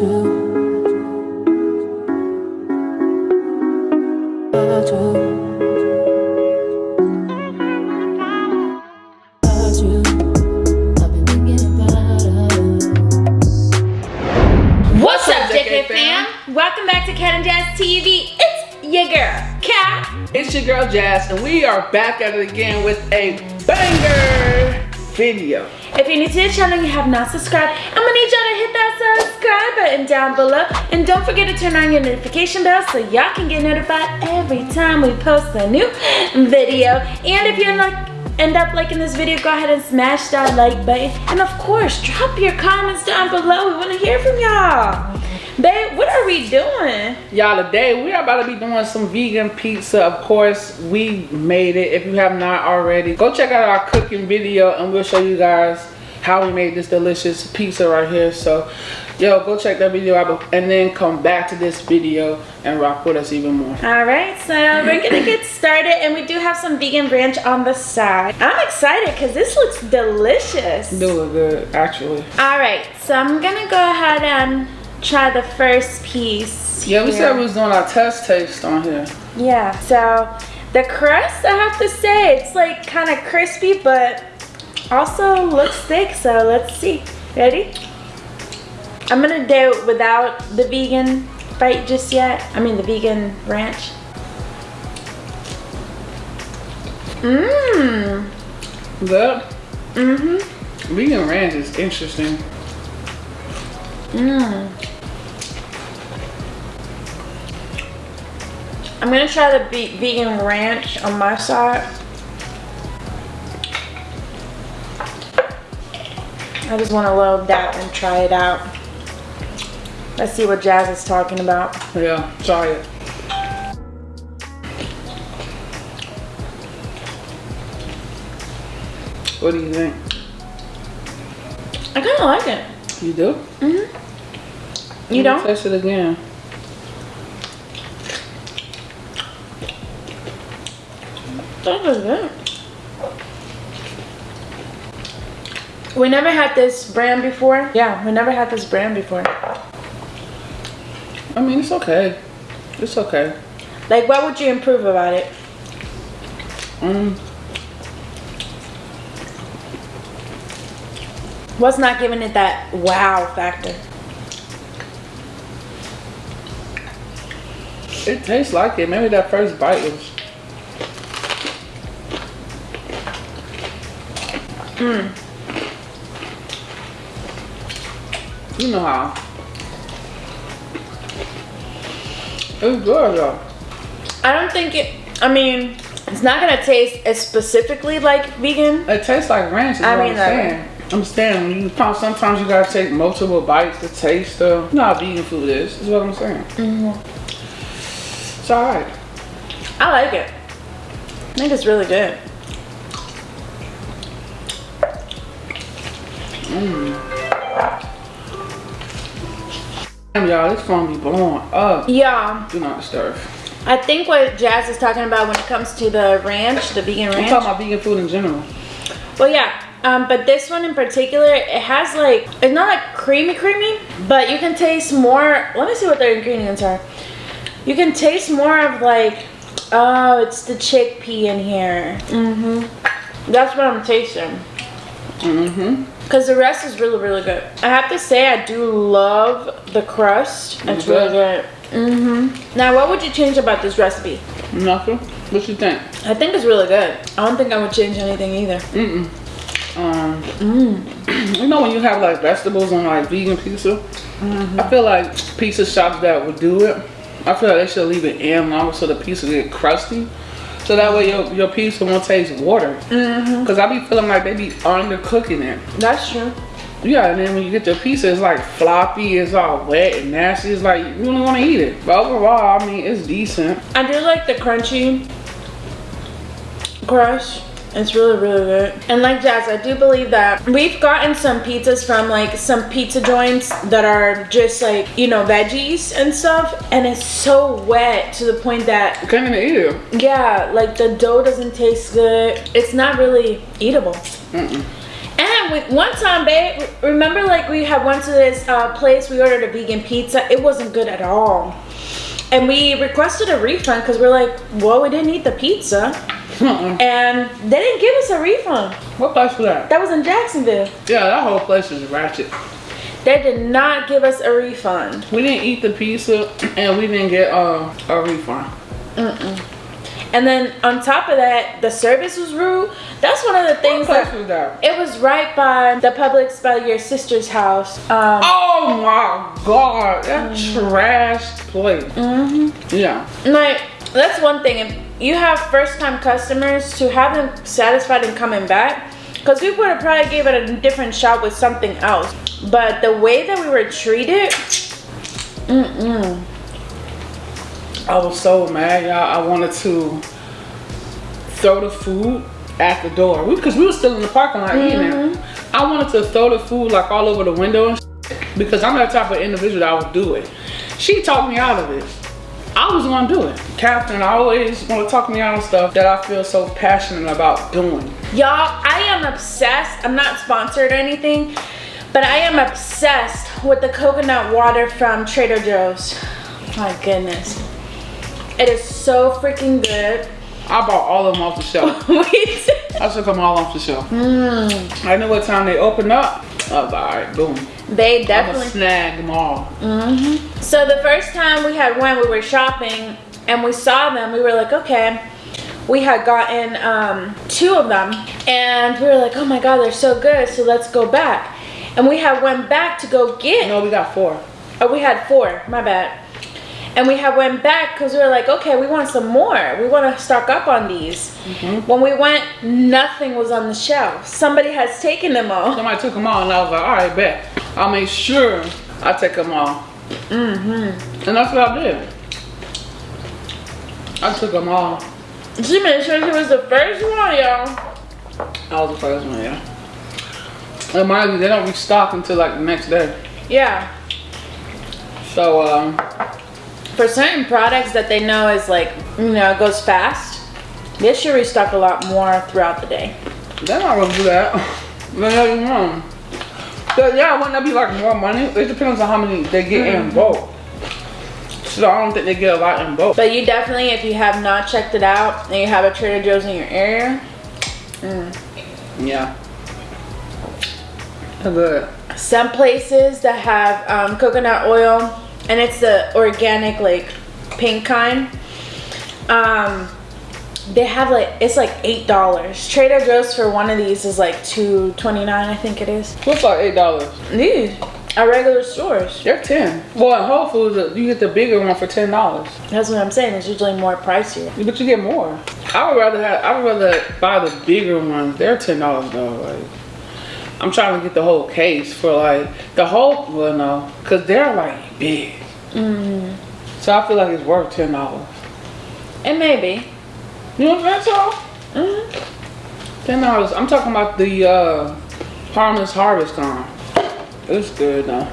Welcome back to Cat and Jazz TV. It's your girl, Cat. It's your girl Jazz, and we are back at it again with a banger video. If you're new to the channel and you have not subscribed, I'm gonna need y'all to hit that subscribe button down below. And don't forget to turn on your notification bell so y'all can get notified every time we post a new video. And if you're like end up liking this video, go ahead and smash that like button. And of course, drop your comments down below. We wanna hear from y'all. Babe, what are we doing? Y'all, today we are about to be doing some vegan pizza. Of course, we made it. If you have not already, go check out our cooking video and we'll show you guys how we made this delicious pizza right here. So, yo, go check that video out and then come back to this video and rock with us even more. All right, so we're gonna get started and we do have some vegan ranch on the side. I'm excited because this looks delicious. Do look good, actually. All right, so I'm gonna go ahead and try the first piece. Yeah, we here. said we was doing our test taste on here. Yeah, so the crust, I have to say, it's like kind of crispy, but also looks thick, so let's see. Ready? I'm gonna do it without the vegan bite just yet. I mean the vegan ranch. Mmm. Good. Mm-hmm. Vegan ranch is interesting. Mmm. I'm gonna try the vegan ranch on my side. I just want to load that and try it out. Let's see what Jazz is talking about. Yeah, try it. What do you think? I kind of like it. You do? Mm-hmm. You don't? Taste it again. That was good. We never had this brand before. Yeah, we never had this brand before. I mean, it's okay. It's okay. Like, what would you improve about it? Um, What's not giving it that wow factor? it tastes like it. Maybe that first bite was. Mm. You know how. It's good though. I don't think it. I mean, it's not gonna taste as specifically like vegan. It tastes like ranch. Is I what mean, I'm saying. I'm saying you sometimes you gotta take multiple bites to taste the. You know how vegan food is. Is what I'm saying. Mm-hmm. It's alright. I like it. I think it's really good. Mm. Damn y'all, this phone be blowing up. Yeah, Do not disturb. I think what Jazz is talking about when it comes to the ranch, the vegan ranch. I'm talking about vegan food in general. Well, yeah. Um, but this one in particular, it has like, it's not like creamy creamy, but you can taste more. Let me see what the ingredients are. You can taste more of like, oh, it's the chickpea in here. Mm-hmm. That's what I'm tasting. Mm-hmm. Because the rest is really, really good. I have to say, I do love the crust. It's really good. Mm-hmm. Now, what would you change about this recipe? Nothing. What you think? I think it's really good. I don't think I would change anything either. Mm-mm. Um, Mm. you know when you have like vegetables on like vegan pizza? Mm-hmm. I feel like pizza shops that would do it, I feel like they should leave it in longer so the pizza get crusty. So that way your, your pizza won't taste water. Mm-hmm. Cause I be feeling like they be undercooking it. That's true. Yeah, and then when you get your pizza, it's like floppy, it's all wet and nasty. It's like you don't want to eat it. But overall, I mean, it's decent. I do like the crunchy crust. It's really, really good. And like Jazz, I do believe that we've gotten some pizzas from like some pizza joints that are just like, you know, veggies and stuff. And it's so wet to the point that, You can't even eat it. yeah, like the dough doesn't taste good. It's not really eatable. Mm-mm. And time, we, one time, babe, remember like we had went to this uh, place, we ordered a vegan pizza. It wasn't good at all. And we requested a refund because we're like, well, we didn't eat the pizza. And they didn't give us a refund. What place was that? That was in Jacksonville. Yeah, that whole place is ratchet. They did not give us a refund. We didn't eat the pizza and we didn't get uh, a refund. And then on top of that, the service was rude. That's one of the things that that? it was right by the Publix by your sister's house. Um, Oh my god, that trash place. Yeah. like that's one thing. If you have first time customers to have them satisfied and coming back, because we would have probably gave it a different shot with something else. But the way that we were treated, mm-mm. I was so mad, y'all. I wanted to throw the food at the door. Because we, were still in the parking lot eating. Mm-hmm. I wanted to throw the food like all over the window and because I'm that type of individual that would do it. She talked me out of it. I was gonna do it. Catherine always wanna talk me out of stuff that I feel so passionate about doing. Y'all, I am obsessed. I'm not sponsored or anything, but I am obsessed with the coconut water from Trader Joe's. My goodness. It is so freaking good. I bought all of them off the shelf. I took them all off the shelf. I knew what time they opened up. I was like, all right, boom. they definitely. snag them all. So the first time we had went, we were shopping and we saw them. We were like, okay. We had gotten um, two of them, and we were like, oh my god, they're so good. So let's go back. And we had went back to go get No, we got four. Oh, we had four. My bad. And we had went back because we were like, okay, we want some more. We want to stock up on these. When we went, nothing was on the shelf. Somebody has taken them all. Somebody took them all, and I was like, all right, bet. I'll make sure I take them all. Mm-hmm. And that's what I did. I took them all. She made sure she was the first one, y'all. I was the first one, yeah. And mind you, they don't restock until like the next day. Yeah. So, um, For certain products that they know is like, you know, it goes fast, they should restock a lot more throughout the day. they're not gonna do that. They know you wrong. But yeah, wouldn't that be like more money? It depends on how many they get in bulk. So I don't think they get a lot in bulk. But you definitely, if you have not checked it out and you have a Trader Joe's in your area, Yeah. Good. some places that have um, coconut oil and it's the organic like pink kind um they have like it's like eight dollars trader joe's for one of these is like 229 i think it is What's like eight dollars? these are regular stores They're ten. Well, in Whole Foods, uh, you get the bigger one for ten dollars, that's what i'm saying it's usually more pricier but you get more. I would rather have. I would rather buy the bigger ones. They're ten dollars though. Like, I'm trying to get the whole case for like the whole. Well, no, cause they're like big. So I feel like it's worth ten dollars. and maybe You know what I'm saying? Mhm. Ten dollars. I'm talking about the uh, Harvest Harvest Con. It's good though.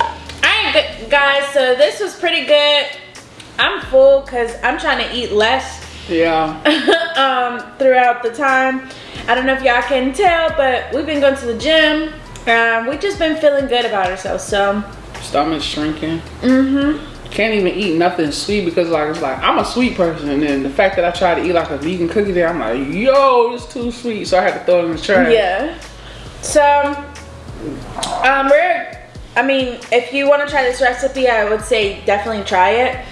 all right good guys so this was pretty good i'm full because i'm trying to eat less Yeah. um, throughout the time. I don't know if y'all can tell, but we've been going to the gym. Um, we've just been feeling good about ourselves. So, Stomach shrinking. mm-hmm. can't even eat nothing sweet because like it's like I'm a sweet person and then the fact that I try to eat like a vegan cookie there I'm like yo it's too sweet so I had to throw it in the trash. Yeah. So, um, we're. I mean, if you want to try this recipe, I would say definitely try it.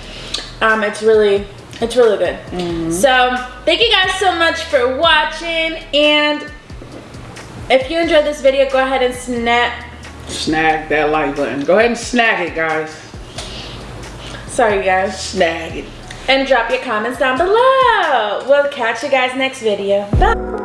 Um, it's really, it's really good. So, thank you guys so much for watching, and if you enjoyed this video, go ahead and snap. Snag that like button. Go ahead and snag it guys. Sorry, guys. Snag it. and drop your comments down below. We'll catch you guys next video. Bye.